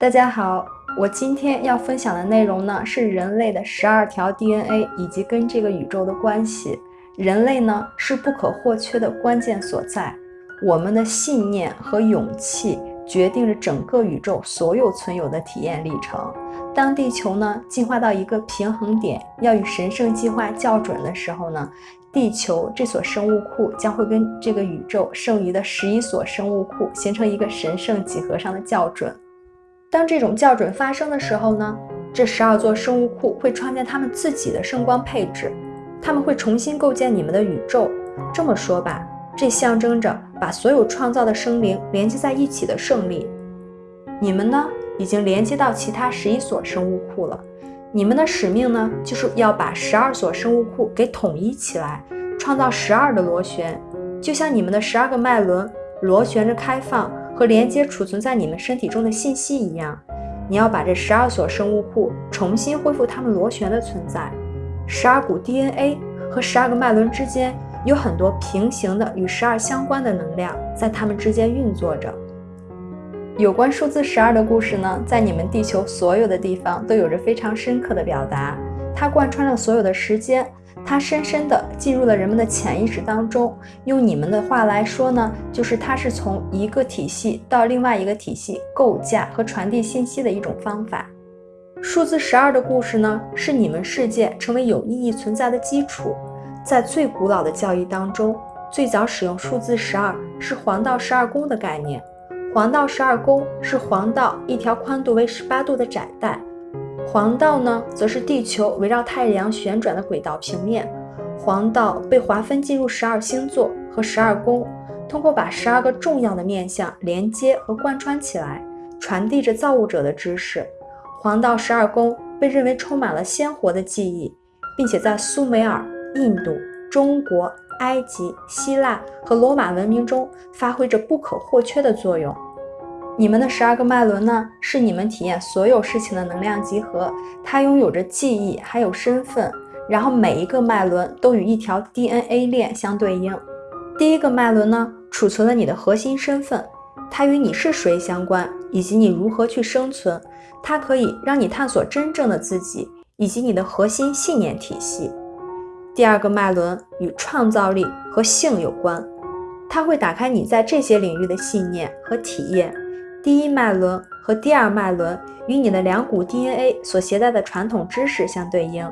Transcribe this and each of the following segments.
大家好，我今天要分享的内容呢是人类的十二条 DNA 以及跟这个宇宙的关系。人类呢是不可或缺的关键所在，我们的信念和勇气决定着整个宇宙所有存有的体验历程。当地球呢进化到一个平衡点，要与神圣计划校准的时候呢，地球这所生物库将会跟这个宇宙剩余的十一所生物库形成一个神圣几何上的校准。当这种校准发生的时候呢，这十二座生物库会创建他们自己的圣光配置，他们会重新构建你们的宇宙。这么说吧，这象征着把所有创造的生灵连接在一起的胜利。你们呢，已经连接到其他十一所生物库了。你们的使命呢，就是要把十二所生物库给统一起来，创造十二的螺旋，就像你们的十二个脉轮螺旋着开放。和连接储存在你们身体中的信息一样，你要把这十二所生物库重新恢复它们螺旋的存在。十二股 DNA 和十二个脉轮之间有很多平行的与十二相关的能量在它们之间运作着。有关数字十二的故事呢，在你们地球所有的地方都有着非常深刻的表达，它贯穿了所有的时间。它深深地进入了人们的潜意识当中。用你们的话来说呢，就是它是从一个体系到另外一个体系构架和传递信息的一种方法。数字十二的故事呢，是你们世界成为有意义存在的基础。在最古老的教义当中，最早使用数字十二是黄道十二宫的概念。黄道十二宫是黄道一条宽度为十八度的窄带。黄道呢，则是地球围绕太阳旋转的轨道平面。黄道被划分进入十二星座和十二宫，通过把十二个重要的面相连接和贯穿起来，传递着造物者的知识。黄道十二宫被认为充满了鲜活的记忆，并且在苏美尔、印度、中国、埃及、希腊和罗马文明中发挥着不可或缺的作用。你们的十二个脉轮呢，是你们体验所有事情的能量集合，它拥有着记忆，还有身份。然后每一个脉轮都与一条 DNA 链相对应。第一个脉轮呢，储存了你的核心身份，它与你是谁相关，以及你如何去生存。它可以让你探索真正的自己，以及你的核心信念体系。第二个脉轮与创造力和性有关，它会打开你在这些领域的信念和体验。第一脉轮和第二脉轮与你的两股 DNA 所携带的传统知识相对应。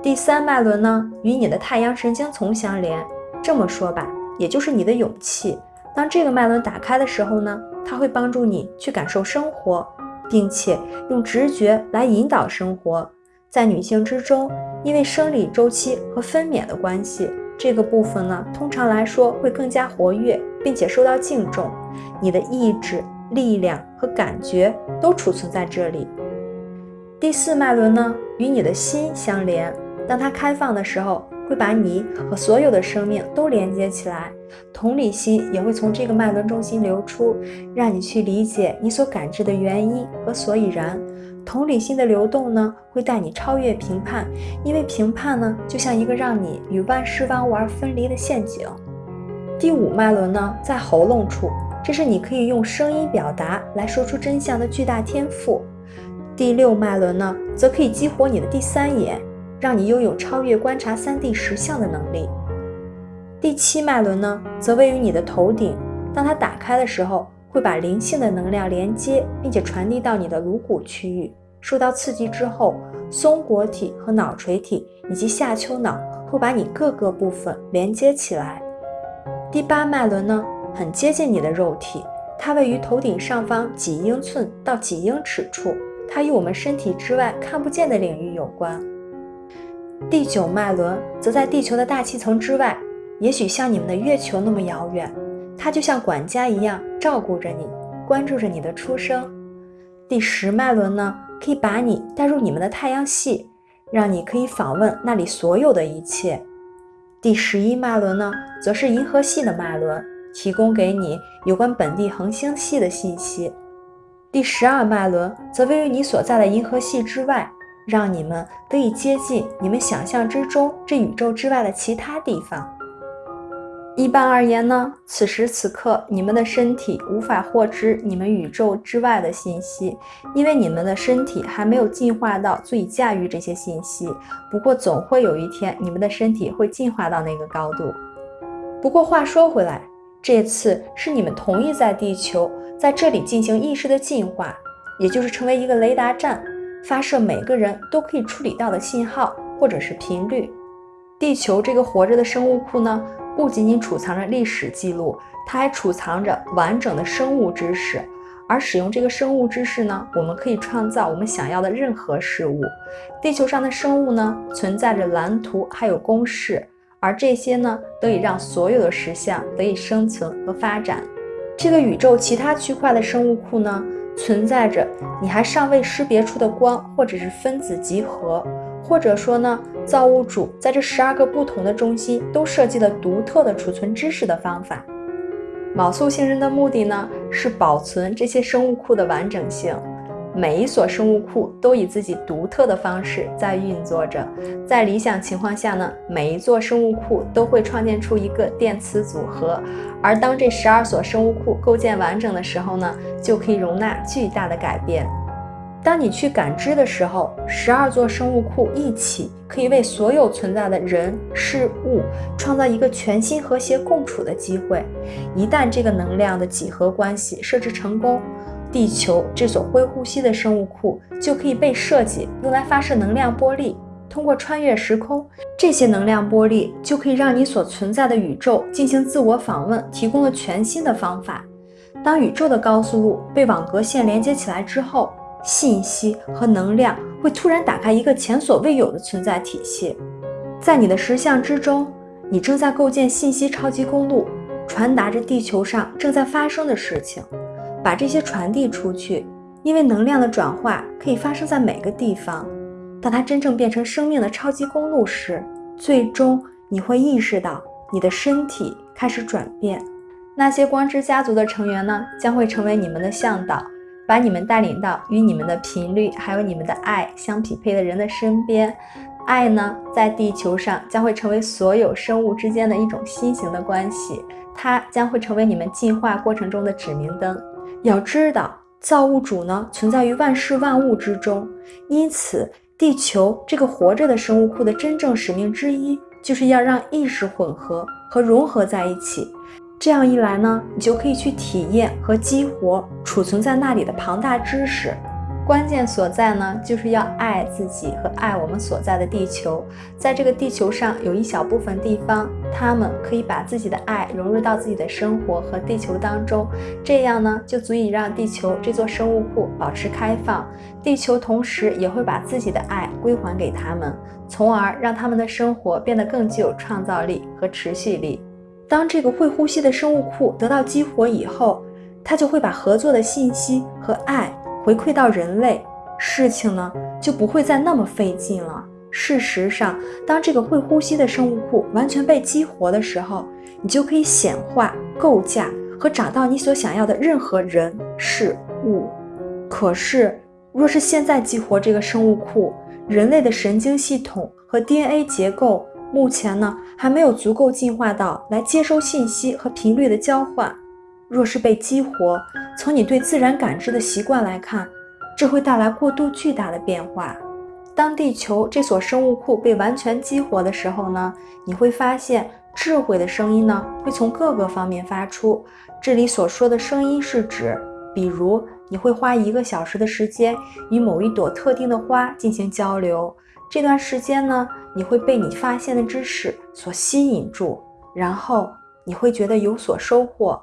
第三脉轮呢，与你的太阳神经丛相连。这么说吧，也就是你的勇气。当这个脉轮打开的时候呢，它会帮助你去感受生活，并且用直觉来引导生活。在女性之中，因为生理周期和分娩的关系，这个部分呢，通常来说会更加活跃，并且受到敬重。你的意志。力量和感觉都储存在这里。第四脉轮呢，与你的心相连。当它开放的时候，会把你和所有的生命都连接起来。同理心也会从这个脉轮中心流出，让你去理解你所感知的原因和所以然。同理心的流动呢，会带你超越评判，因为评判呢，就像一个让你与万事万物而分离的陷阱。第五脉轮呢，在喉咙处。这是你可以用声音表达来说出真相的巨大天赋。第六脉轮呢，则可以激活你的第三眼，让你拥有超越观察三 D 实像的能力。第七脉轮呢，则位于你的头顶，当它打开的时候，会把灵性的能量连接，并且传递到你的颅骨区域。受到刺激之后，松果体和脑垂体以及下丘脑会把你各个部分连接起来。第八脉轮呢？很接近你的肉体，它位于头顶上方几英寸到几英尺处，它与我们身体之外看不见的领域有关。第九脉轮则在地球的大气层之外，也许像你们的月球那么遥远，它就像管家一样照顾着你，关注着你的出生。第十脉轮呢，可以把你带入你们的太阳系，让你可以访问那里所有的一切。第十一脉轮呢，则是银河系的脉轮。提供给你有关本地恒星系的信息。第十二脉轮则位于你所在的银河系之外，让你们得以接近你们想象之中这宇宙之外的其他地方。一般而言呢，此时此刻你们的身体无法获知你们宇宙之外的信息，因为你们的身体还没有进化到足以驾驭这些信息。不过总会有一天，你们的身体会进化到那个高度。不过话说回来，这次是你们同意在地球在这里进行意识的进化，也就是成为一个雷达站，发射每个人都可以处理到的信号或者是频率。地球这个活着的生物库呢？不仅仅储藏着历史记录，它还储藏着完整的生物知识。而使用这个生物知识呢，我们可以创造我们想要的任何事物。地球上的生物呢，存在着蓝图，还有公式，而这些呢，得以让所有的实相得以生存和发展。这个宇宙其他区块的生物库呢，存在着你还尚未识别出的光，或者是分子集合。或者说呢，造物主在这十二个不同的中心都设计了独特的储存知识的方法。卯宿星人的目的呢，是保存这些生物库的完整性。每一所生物库都以自己独特的方式在运作着。在理想情况下呢，每一座生物库都会创建出一个电磁组合。而当这十二所生物库构建完整的时候呢，就可以容纳巨大的改变。当你去感知的时候，十二座生物库一起可以为所有存在的人事物创造一个全新和谐共处的机会。一旦这个能量的几何关系设置成功，地球这所会呼吸的生物库就可以被设计用来发射能量波粒，通过穿越时空，这些能量波粒就可以让你所存在的宇宙进行自我访问，提供了全新的方法。当宇宙的高速路被网格线连接起来之后。信息和能量会突然打开一个前所未有的存在体系，在你的实相之中，你正在构建信息超级公路，传达着地球上正在发生的事情，把这些传递出去。因为能量的转化可以发生在每个地方。当它真正变成生命的超级公路时，最终你会意识到你的身体开始转变。那些光之家族的成员呢，将会成为你们的向导。把你们带领到与你们的频率还有你们的爱相匹配的人的身边，爱呢，在地球上将会成为所有生物之间的一种新型的关系，它将会成为你们进化过程中的指明灯。要知道，造物主呢存在于万事万物之中，因此，地球这个活着的生物库的真正使命之一，就是要让意识混合和融合在一起。这样一来呢，你就可以去体验和激活储存在那里的庞大知识。关键所在呢，就是要爱自己和爱我们所在的地球。在这个地球上，有一小部分地方，他们可以把自己的爱融入到自己的生活和地球当中，这样呢，就足以让地球这座生物库保持开放。地球同时也会把自己的爱归还给他们，从而让他们的生活变得更具有创造力和持续力。当这个会呼吸的生物库得到激活以后，它就会把合作的信息和爱回馈到人类，事情呢就不会再那么费劲了。事实上，当这个会呼吸的生物库完全被激活的时候，你就可以显化、构架和找到你所想要的任何人事物。可是，若是现在激活这个生物库，人类的神经系统和 DNA 结构。目前呢，还没有足够进化到来接收信息和频率的交换。若是被激活，从你对自然感知的习惯来看，这会带来过度巨大的变化。当地球这所生物库被完全激活的时候呢，你会发现智慧的声音呢会从各个方面发出。这里所说的声音是指，比如你会花一个小时的时间与某一朵特定的花进行交流。这段时间呢，你会被你发现的知识所吸引住，然后你会觉得有所收获。